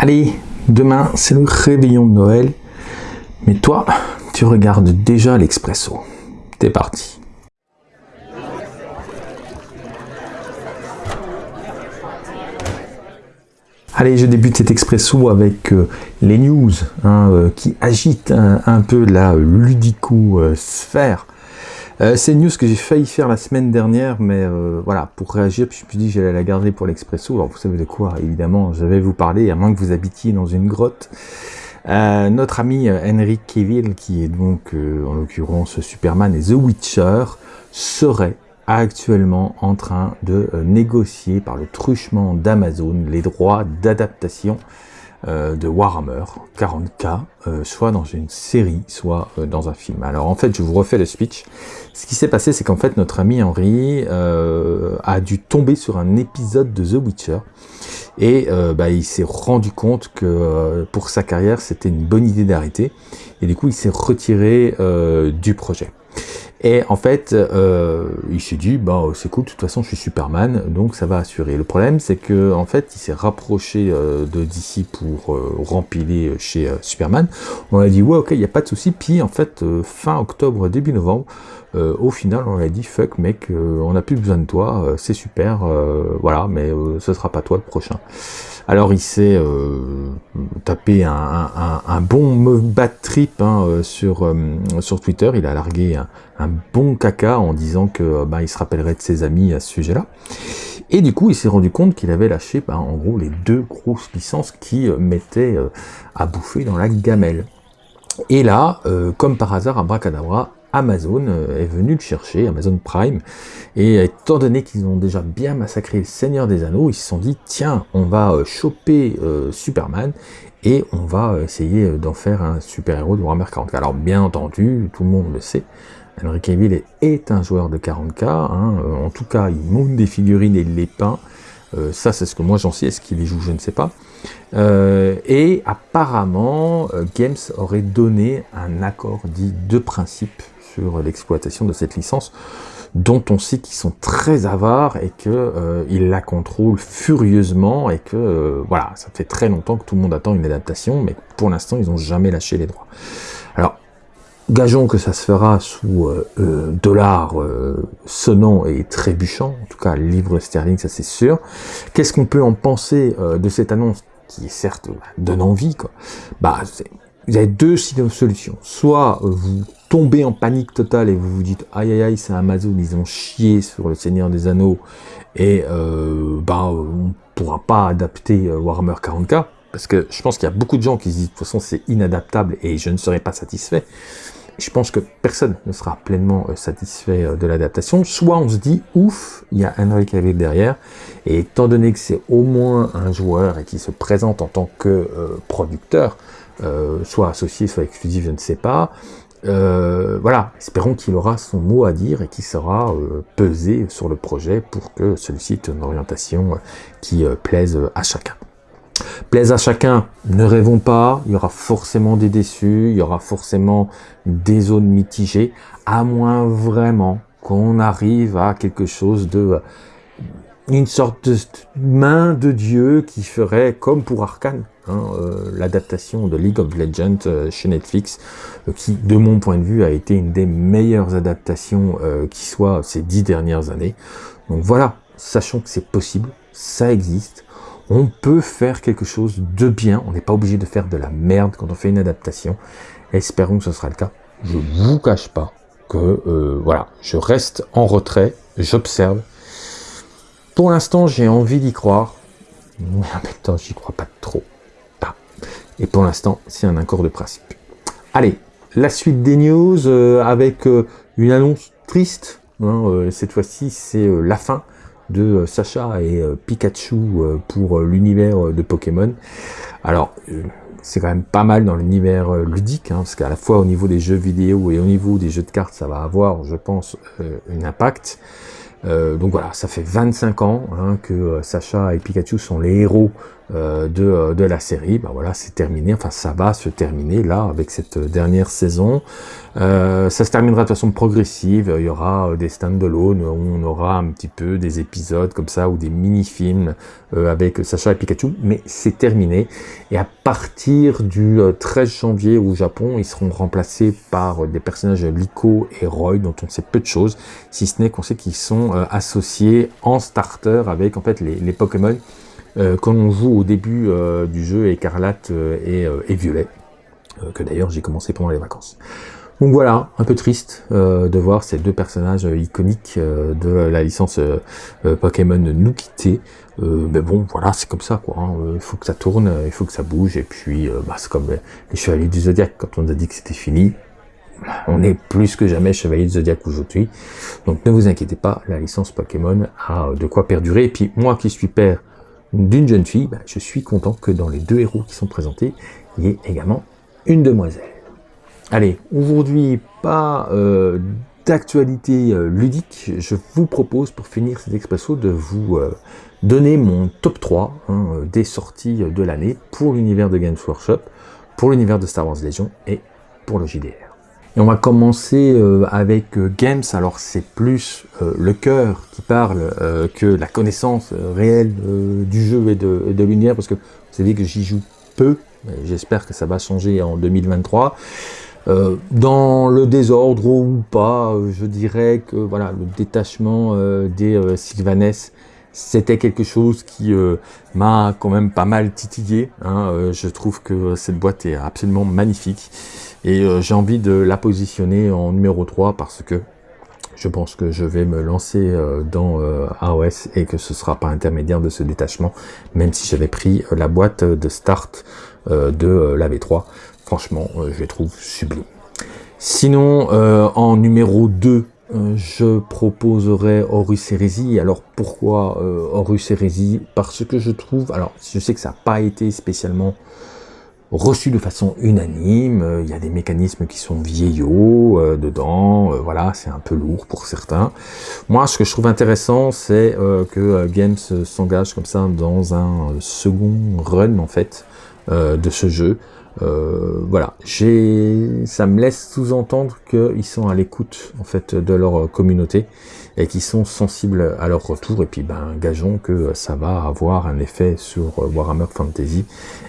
Allez, demain c'est le réveillon de Noël, mais toi, tu regardes déjà l'Expresso. T'es parti. Allez, je débute cet expresso avec euh, les news hein, euh, qui agitent un, peu la ludico-sphère. Euh, c'est une news que j'ai failli faire la semaine dernière, mais voilà, pour réagir, puis je me suis dit que j'allais la garder pour l'expresso. Alors vous savez de quoi, évidemment, je vais vous parler, à moins que vous habitiez dans une grotte. notre ami Henry Cavill, qui est donc en l'occurrence Superman et The Witcher, serait actuellement en train de euh, négocier par le truchement d'Amazon les droits d'adaptation euh, de Warhammer 40k, euh, soit dans une série, soit dans un film. Alors en fait, je vous refais le speech. Ce qui s'est passé, c'est qu'en fait, notre ami Henry a dû tomber sur un épisode de The Witcher, et bah, il s'est rendu compte que pour sa carrière, c'était une bonne idée d'arrêter, et du coup, il s'est retiré du projet. Et en fait, euh, il s'est dit, bah c'est cool, de toute façon je suis Superman, donc ça va assurer. Le problème, c'est que en fait, il s'est rapproché euh, de DC pour euh, rempiler chez Superman. On a dit, ouais, ok, il n'y a pas de souci. Puis en fait, fin octobre, début novembre, au final, on a dit, fuck mec, on n'a plus besoin de toi, c'est super, voilà, mais ce sera pas toi le prochain. Alors il s'est euh, tapé un, bon bad trip hein, euh, sur, euh, sur Twitter, il a largué un, bon caca en disant que bah, il se rappellerait de ses amis à ce sujet-là. Et du coup, il s'est rendu compte qu'il avait lâché bah, en gros les deux grosses licences qui mettaient à bouffer dans la gamelle. Et là, comme par hasard, Abracadabra, Amazon euh, est venu le chercher, Amazon Prime, et étant donné qu'ils ont déjà bien massacré le Seigneur des Anneaux, ils se sont dit, tiens, on va euh, choper euh, Superman, et on va essayer d'en faire un super-héros de Warhammer 40k. Alors bien entendu, tout le monde le sait, Henry Cavill est un joueur de 40k, hein, en tout cas il monte des figurines et il les peint, ça c'est ce que moi j'en sais, est-ce qu'il les joue, je ne sais pas. et apparemment, Games aurait donné un accord dit de principe l'exploitation de cette licence dont on sait qu'ils sont très avares et qu'ils euh, la contrôlent furieusement et que euh, voilà, ça fait très longtemps que tout le monde attend une adaptation, mais pour l'instant ils n'ont jamais lâché les droits. Alors, gageons que ça se fera sous euh, euh dollars sonnant et trébuchant, en tout cas livre sterling, ça c'est sûr. Qu'est-ce qu'on peut en penser de cette annonce qui est certes donne envie quoi Bah, vous avez deux solutions. Soit vous tombez en panique totale et vous vous dites aïe aïe aïe c'est Amazon, ils ont chié sur le Seigneur des Anneaux et euh, bah on pourra pas adapter euh, Warhammer 40k parce que je pense qu'il y a beaucoup de gens qui se disent de toute façon c'est inadaptable et je ne serai pas satisfait. Je pense que personne ne sera pleinement euh, satisfait euh, de l'adaptation. Soit on se dit ouf, il y a Henry Cavill derrière et étant donné que c'est au moins un joueur et qui se présente en tant que producteur, soit associé, soit exclusif, je ne sais pas, euh, voilà, espérons qu'il aura son mot à dire et qu'il sera euh, pesé sur le projet pour que celui-ci ait une orientation euh, qui plaise à chacun. Plaise à chacun, ne rêvons pas, il y aura forcément des déçus, il y aura forcément des zones mitigées, à moins vraiment qu'on arrive à quelque chose de une sorte de main de Dieu qui ferait comme pour Arkane, hein, euh, l'adaptation de League of Legends euh, chez Netflix, euh, qui, de mon point de vue, a été une des meilleures adaptations qui soit ces dix dernières années. Donc voilà, sachant que c'est possible, ça existe, on peut faire quelque chose de bien, on n'est pas obligé de faire de la merde quand on fait une adaptation, espérons que ce sera le cas. Je vous cache pas que, voilà, je reste en retrait, j'observe, pour l'instant, j'ai envie d'y croire, mais en même temps, j'y crois pas trop. Ah. Et pour l'instant, c'est un accord de principe. Allez, la suite des news euh, avec euh, une annonce triste. Hein, euh, cette fois-ci, c'est la fin de Sacha et Pikachu pour l'univers de Pokémon. Alors, c'est quand même pas mal dans l'univers ludique, hein, parce qu'à la fois au niveau des jeux vidéo et au niveau des jeux de cartes, ça va avoir, je pense, un impact. Euh, donc voilà, ça fait 25 ans hein, que euh, Sacha et Pikachu sont les héros euh, de, euh, de, la série, bah voilà, c'est terminé, enfin ça va se terminer là avec cette dernière saison. Euh, ça se terminera de façon progressive, il y aura des stand-alone. Où on aura un petit peu des épisodes comme ça ou des mini-films avec Sacha et Pikachu, mais c'est terminé. Et à partir du 13 janvier au Japon, ils seront remplacés par des personnages Liko et Roy dont on sait peu de choses, si ce n'est qu'on sait qu'ils sont associés en starter avec en fait les Pokémon euh, quand on joue au début euh, du jeu Écarlate euh, et, Violet, que d'ailleurs j'ai commencé pendant les vacances. Donc voilà, un peu triste de voir ces deux personnages iconiques de la licence Pokémon nous quitter. mais bon, voilà, c'est comme ça, quoi. Hein. Il faut que ça tourne, il faut que ça bouge, et puis bah, c'est comme les Chevaliers du Zodiac, quand on a dit que c'était fini, on est plus que jamais Chevalier du Zodiac aujourd'hui. Donc ne vous inquiétez pas, la licence Pokémon a de quoi perdurer. Et puis moi qui suis père d'une jeune fille, bah, je suis content que dans les deux héros qui sont présentés, il y ait également une demoiselle. Allez, aujourd'hui, pas euh, d'actualité euh, ludique, je vous propose pour finir cet expresso de vous euh, donner mon top 3 hein, des sorties de l'année pour l'univers de Games Workshop, pour l'univers de Star Wars Legion et pour le JDR. Et on va commencer euh, avec euh, Games, alors c'est plus euh, le cœur qui parle que la connaissance réelle du jeu et de, de l'univers, parce que vous savez que j'y joue peu, j'espère que ça va changer en 2023. dans le désordre ou pas, je dirais que voilà le détachement des Sylvanes, c'était quelque chose qui m'a quand même pas mal titillé. Hein, je trouve que cette boîte est absolument magnifique. Et euh, j'ai envie de la positionner en numéro 3 parce que je pense que je vais me lancer euh, dans euh, AOS et que ce sera pas intermédiaire de ce détachement, même si j'avais pris la boîte de start de la V3. Franchement, je les trouve sublimes. Sinon, en numéro 2, je proposerai Horus Heresy. Alors pourquoi Horus Heresy Parce que je trouve, alors je sais que ça n'a pas été spécialement reçu de façon unanime, euh, il y a des mécanismes qui sont vieillots euh, dedans, euh, voilà, c'est un peu lourd pour certains. Moi, ce que je trouve intéressant, c'est que Games s'engage comme ça dans un second run, en fait, de ce jeu. voilà, ça me laisse sous-entendre qu'ils sont à l'écoute, en fait, de leur communauté et qui sont sensibles à leur retour. Et puis, ben, gageons que ça va avoir un effet sur Warhammer Fantasy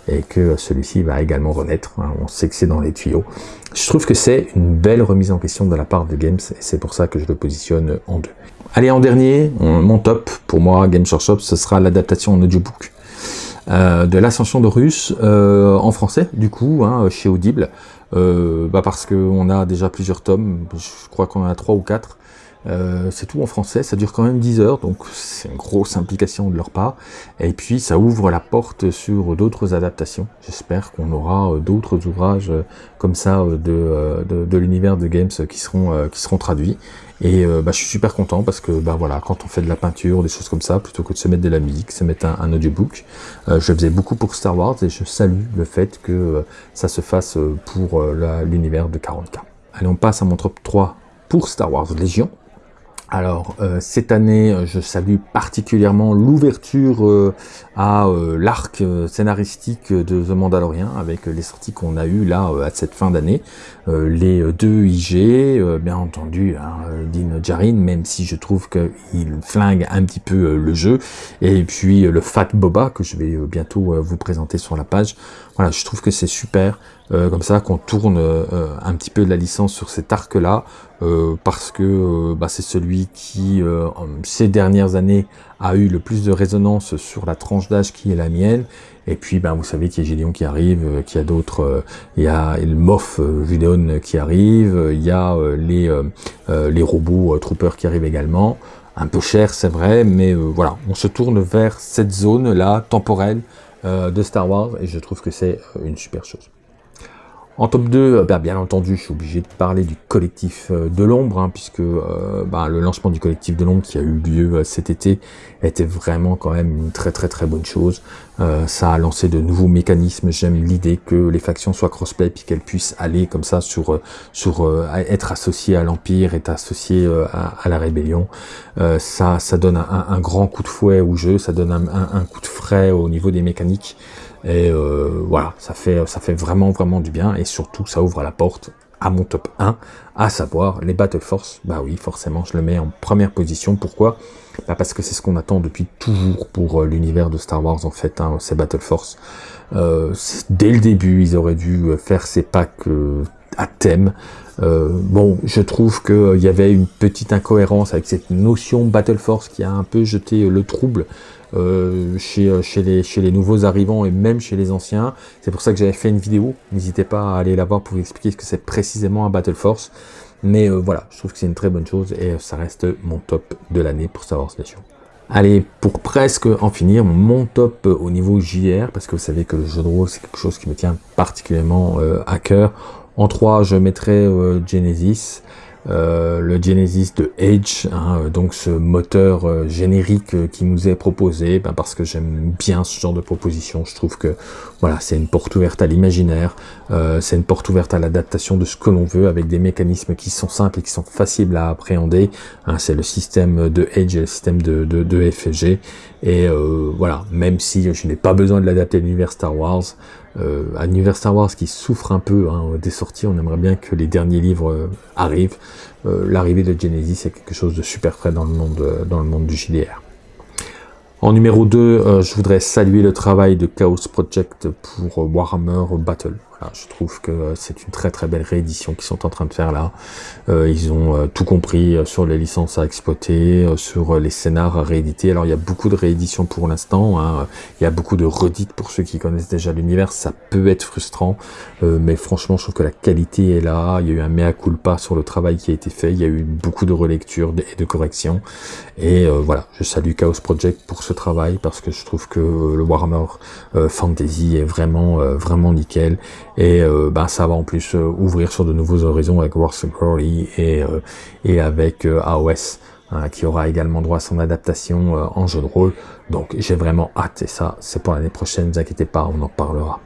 et que celui-ci va également renaître. Hein. On sait que c'est dans les tuyaux. Je trouve que c'est une belle remise en question de la part de Games et c'est pour ça que je le positionne en deux. Allez, en dernier, mon top pour moi, Game Workshop, ce sera l'adaptation en audiobook euh, de l'ascension de Russe euh, en français, du coup, hein, chez Audible. Euh, bah parce qu'on a déjà plusieurs tomes, je crois qu'on en a trois ou quatre, euh, c'est tout en français, ça dure quand même 10 heures, donc c'est une grosse implication de leur part. Et puis ça ouvre la porte sur d'autres adaptations. J'espère qu'on aura euh, d'autres ouvrages euh, comme ça de, de, l'univers de Games qui seront, qui seront traduits. Et bah, je suis super content parce que bah, voilà, quand on fait de la peinture, des choses comme ça, plutôt que de se mettre de la musique, se mettre un, audiobook, je faisais beaucoup pour Star Wars et je salue le fait que ça se fasse pour l'univers de 40K. Allez, on passe à mon top 3 pour Star Wars Légion. Alors, euh, cette année, euh, je salue particulièrement l'ouverture euh, à l'arc scénaristique de The Mandalorian, avec les sorties qu'on a eues là à cette fin d'année. les deux IG, bien entendu, hein, Din même si je trouve qu'il flingue un petit peu le jeu. Et puis le Fat Boba, que je vais bientôt vous présenter sur la page. Voilà, je trouve que c'est super. Euh, comme ça qu'on tourne euh, un petit peu de la licence sur cet arc-là, euh, parce que bah, c'est celui qui, ces dernières années, a eu le plus de résonance sur la tranche d'âge qui est la mienne. Et puis, ben, vous savez qu'il y a Gideon qui arrive, qu'il y a d'autres, il y a le Moff Gideon qui arrive, il y a les, les robots Troopers qui arrivent également. Un peu cher, c'est vrai, mais voilà, on se tourne vers cette zone-là, temporelle, de Star Wars, et je trouve que c'est une super chose. En top 2, bah, bien entendu, je suis obligé de parler du collectif de l'ombre, hein, puisque bah, le lancement du collectif de l'ombre qui a eu lieu cet été était vraiment quand même une très très très bonne chose. ça a lancé de nouveaux mécanismes. J'aime l'idée que les factions soient crossplay puis qu'elles puissent aller comme ça sur sur être associées à l'empire, être associées à, la rébellion. ça ça donne un, grand coup de fouet au jeu, ça donne un coup de frais au niveau des mécaniques. Et euh, voilà, ça fait, ça fait vraiment, vraiment du bien. Et surtout, ça ouvre la porte à mon top 1, à savoir les Battle Force. Bah oui, forcément, je le mets en première position. Pourquoi? Bah Parce que c'est ce qu'on attend depuis toujours pour euh, l'univers de Star Wars, en fait, hein, ces Battle Force. Euh, dès le début, ils auraient dû faire ces packs à thème. bon, je trouve qu'il y avait une petite incohérence avec cette notion Battle Force qui a un peu jeté le trouble euh, chez, euh, chez les nouveaux arrivants et même chez les anciens. C'est pour ça que j'avais fait une vidéo. N'hésitez pas à aller la voir pour vous expliquer ce que c'est précisément un Battle Force. Mais euh, voilà, je trouve que c'est une très bonne chose et ça reste mon top de l'année pour Star Wars Nation. Allez, pour presque en finir, mon top au niveau JR, parce que vous savez que le jeu de rôle, c'est quelque chose qui me tient particulièrement à cœur. En 3, je mettrai Genesis. Euh, le Genesis de Edge, hein, donc ce moteur euh, générique euh, qui nous est proposé, ben parce que j'aime bien ce genre de proposition. Je trouve que voilà, c'est une porte ouverte à l'imaginaire, c'est une porte ouverte à l'adaptation de ce que l'on veut avec des mécanismes qui sont simples et qui sont faciles à appréhender. Hein, c'est le système de Edge et le système de, de, de FG. Et voilà, même si je n'ai pas besoin de l'adapter à l'univers Star Wars, euh, à l'univers Star Wars qui souffre un peu hein, des sorties, on aimerait bien que les derniers livres euh, arrivent. Euh, l'arrivée de Genesis est quelque chose de super frais dans le monde, dans le monde du JDR. En numéro 2, je voudrais saluer le travail de Chaos Project pour Warhammer Battle je trouve que c'est une très très belle réédition qu'ils sont en train de faire là. Euh, ils ont euh, tout compris euh, sur les licences à exploiter, sur les scénars à rééditer. Alors il y a beaucoup de rééditions pour l'instant, hein. il y a beaucoup de redites pour ceux qui connaissent déjà l'univers, ça peut être frustrant, mais franchement je trouve que la qualité est là, il y a eu un mea culpa sur le travail qui a été fait, il y a eu beaucoup de relectures et de corrections, et voilà, je salue Chaos Project pour ce travail, parce que je trouve que le Warhammer Fantasy est vraiment, vraiment nickel, et euh, ben, ça va en plus euh, ouvrir sur de nouveaux horizons avec Wars Glory et, euh, et avec AOS hein, qui aura également droit à son adaptation en jeu de rôle. Donc j'ai vraiment hâte et ça c'est pour l'année prochaine, ne vous inquiétez pas, on en parlera.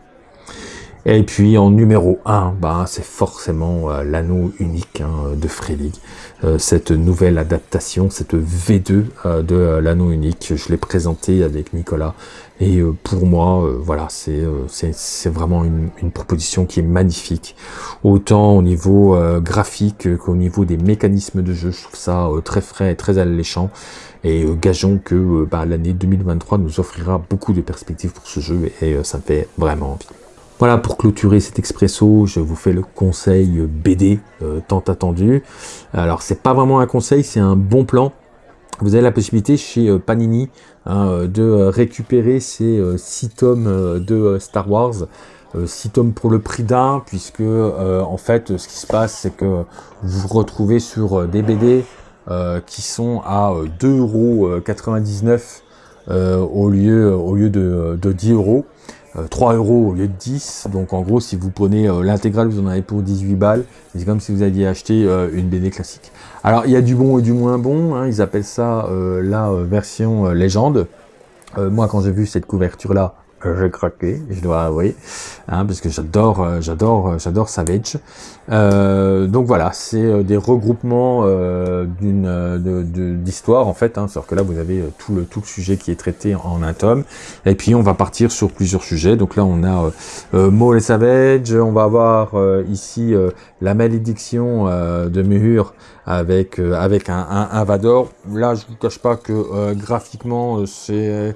Et puis en numéro 1, bah, c'est forcément l'anneau unique hein, de Frelig. cette nouvelle adaptation, cette V2 de l'anneau unique, je l'ai présenté avec Nicolas et euh, pour moi, euh, voilà, euh, c'est vraiment une, une, proposition qui est magnifique. Autant au niveau graphique qu'au niveau des mécanismes de jeu, je trouve ça très frais et très alléchant. Et gageons que bah, l'année 2023 nous offrira beaucoup de perspectives pour ce jeu et ça me fait vraiment envie. Voilà, pour clôturer cet expresso, je vous fais le conseil BD tant attendu. Alors, c'est pas vraiment un conseil, c'est un bon plan vous avez la possibilité chez euh, Panini hein, euh, de euh, récupérer ces 6 tomes de Star Wars. 6 tomes pour le prix d'un, puisque en fait ce qui se passe c'est que vous vous retrouvez sur des BD qui sont à 2,99€ au lieu, au lieu de, de 10 euros. 3 euros au lieu de 10. Donc en gros, si vous prenez l'intégrale, vous en avez pour 18 balles. C'est comme si vous aviez acheté une BD classique. Alors, il y a du bon et du moins bon. Hein. ils appellent ça euh, la euh, version euh, légende. moi, quand j'ai vu cette couverture-là, j'ai craqué, je dois avouer, hein, parce que j'adore, j'adore, j'adore Savage. donc voilà, c'est des regroupements d'une d'histoire en fait. Hein, sauf que là, vous avez tout le tout le sujet qui est traité en un tome. Et puis, on va partir sur plusieurs sujets. Donc là, on a Maul et Savage. On va avoir ici la malédiction de Muhur avec euh, avec un, un, Vador. Là, je vous cache pas que euh, graphiquement, euh, c'est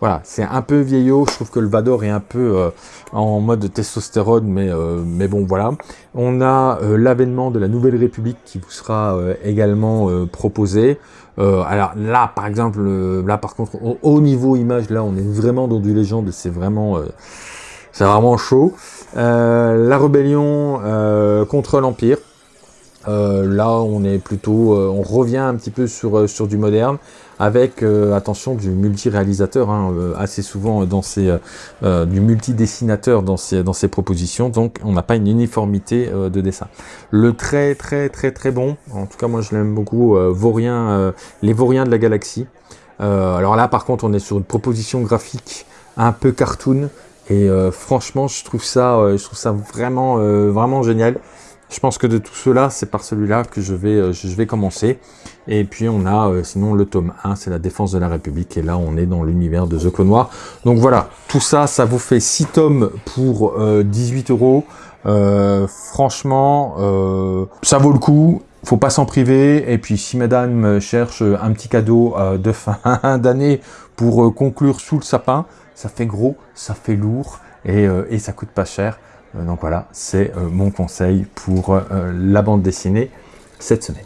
voilà, c'est un peu vieillot. Je trouve que le Vador est un peu en mode testostérone, mais mais bon, voilà. On a l'avènement de la Nouvelle République qui vous sera également proposé. alors là, par exemple, là par contre, au, niveau image, là, on est vraiment dans du légende. C'est vraiment c'est vraiment chaud. la rébellion contre l'Empire. là, on est plutôt, on revient un petit peu sur, sur du moderne, avec, attention, du multi-réalisateur, hein, assez souvent dans ces, du multi-dessinateur dans ces, dans ces propositions, donc on n'a pas une uniformité de dessin. Le très très très très bon, en tout cas moi je l'aime beaucoup, Vaurien, les Vauriens de la galaxie. alors là par contre on est sur une proposition graphique un peu cartoon, et franchement je trouve ça, je trouve ça vraiment, vraiment génial. Je pense que de tout cela, c'est par celui-là que je vais, euh, commencer. Et puis on a euh, sinon le tome 1, c'est la défense de la République. Et là, on est dans l'univers de The Clone Noir. Donc voilà, tout ça, ça vous fait 6 tomes pour 18 euh, euros. franchement, ça vaut le coup. Faut pas s'en priver. Et puis si madame cherche un petit cadeau de fin d'année pour conclure sous le sapin, ça fait gros, ça fait lourd et ça coûte pas cher. Euh, donc voilà, c'est euh, mon conseil pour euh, la bande dessinée cette semaine.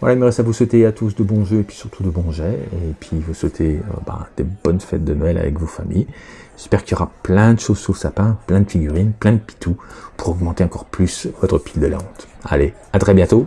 Voilà, il me reste à vous souhaiter à tous de bons jeux et puis surtout de bons jets. Et puis vous souhaiter bah, des bonnes fêtes de Noël avec vos familles. J'espère qu'il y aura plein de choses sous sapin, plein de figurines, plein de pitous pour augmenter encore plus votre pile de la honte. Allez, à très bientôt